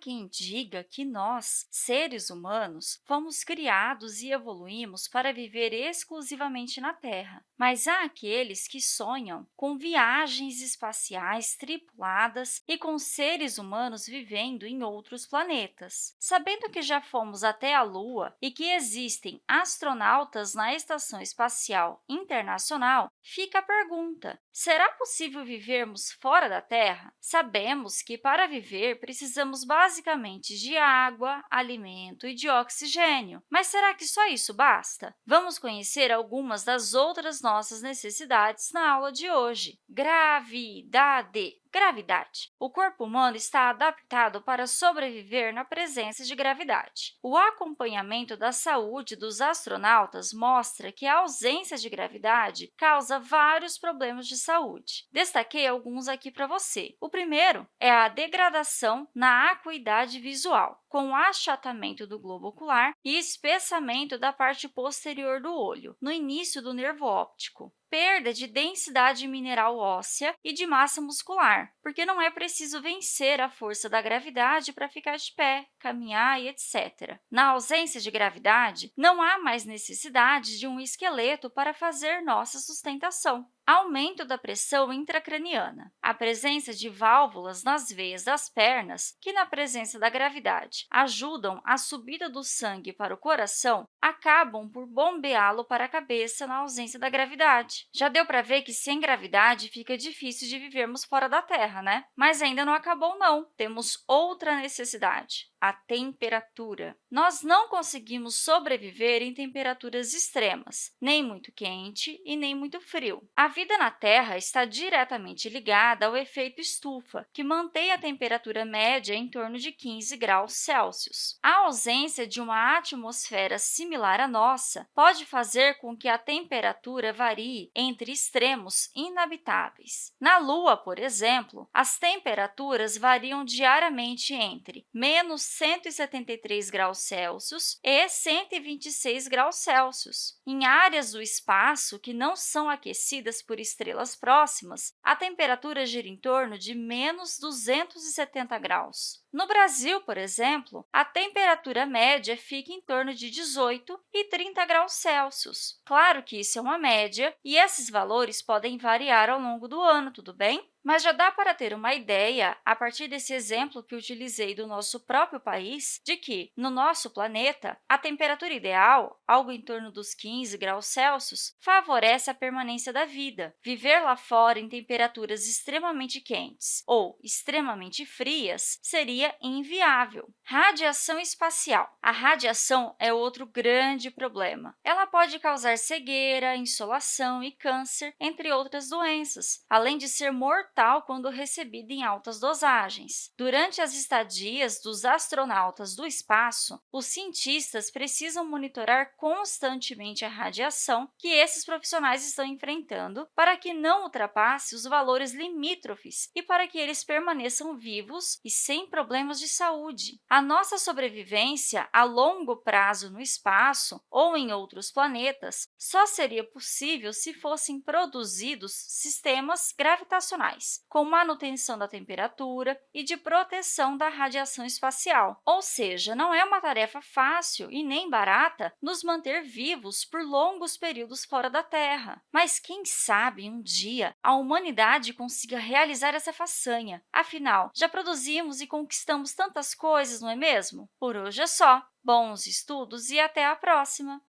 quem diga que nós, seres humanos, fomos criados e evoluímos para viver exclusivamente na Terra, mas há aqueles que sonham com viagens espaciais tripuladas e com seres humanos vivendo em outros planetas. Sabendo que já fomos até a Lua e que existem astronautas na Estação Espacial Internacional, fica a pergunta, será possível vivermos fora da Terra? Sabemos que, para viver, precisamos basicamente de água, alimento e de oxigênio. Mas será que só isso basta? Vamos conhecer algumas das outras nossas necessidades na aula de hoje. Gravidade. Gravidade. O corpo humano está adaptado para sobreviver na presença de gravidade. O acompanhamento da saúde dos astronautas mostra que a ausência de gravidade causa vários problemas de saúde. Destaquei alguns aqui para você. O primeiro é a degradação na acuidade visual, com achatamento do globo ocular e espessamento da parte posterior do olho, no início do nervo óptico perda de densidade mineral óssea e de massa muscular, porque não é preciso vencer a força da gravidade para ficar de pé, caminhar e etc. Na ausência de gravidade, não há mais necessidade de um esqueleto para fazer nossa sustentação aumento da pressão intracraniana, a presença de válvulas nas veias das pernas, que, na presença da gravidade, ajudam a subida do sangue para o coração, acabam por bombeá-lo para a cabeça na ausência da gravidade. Já deu para ver que, sem gravidade, fica difícil de vivermos fora da Terra, né? Mas ainda não acabou, não. Temos outra necessidade, a temperatura. Nós não conseguimos sobreviver em temperaturas extremas, nem muito quente e nem muito frio. A vida na Terra está diretamente ligada ao efeito estufa, que mantém a temperatura média em torno de 15 graus Celsius. A ausência de uma atmosfera similar à nossa pode fazer com que a temperatura varie entre extremos inabitáveis. Na Lua, por exemplo, as temperaturas variam diariamente entre menos 173 graus Celsius e 126 graus Celsius. Em áreas do espaço que não são aquecidas por estrelas próximas, a temperatura gira em torno de menos 270 graus. No Brasil, por exemplo, a temperatura média fica em torno de 18 e 30 graus Celsius. Claro que isso é uma média e esses valores podem variar ao longo do ano, tudo bem? Mas já dá para ter uma ideia, a partir desse exemplo que utilizei do nosso próprio país, de que, no nosso planeta, a temperatura ideal, algo em torno dos 15 graus Celsius, favorece a permanência da vida. Viver lá fora em temperaturas extremamente quentes ou extremamente frias seria inviável. Radiação espacial. A radiação é outro grande problema. Ela pode causar cegueira, insolação e câncer, entre outras doenças, além de ser mortal mortal quando recebida em altas dosagens. Durante as estadias dos astronautas do espaço, os cientistas precisam monitorar constantemente a radiação que esses profissionais estão enfrentando para que não ultrapasse os valores limítrofes e para que eles permaneçam vivos e sem problemas de saúde. A nossa sobrevivência a longo prazo no espaço ou em outros planetas só seria possível se fossem produzidos sistemas gravitacionais com manutenção da temperatura e de proteção da radiação espacial. Ou seja, não é uma tarefa fácil e nem barata nos manter vivos por longos períodos fora da Terra. Mas quem sabe um dia a humanidade consiga realizar essa façanha. Afinal, já produzimos e conquistamos tantas coisas, não é mesmo? Por hoje é só. Bons estudos e até a próxima!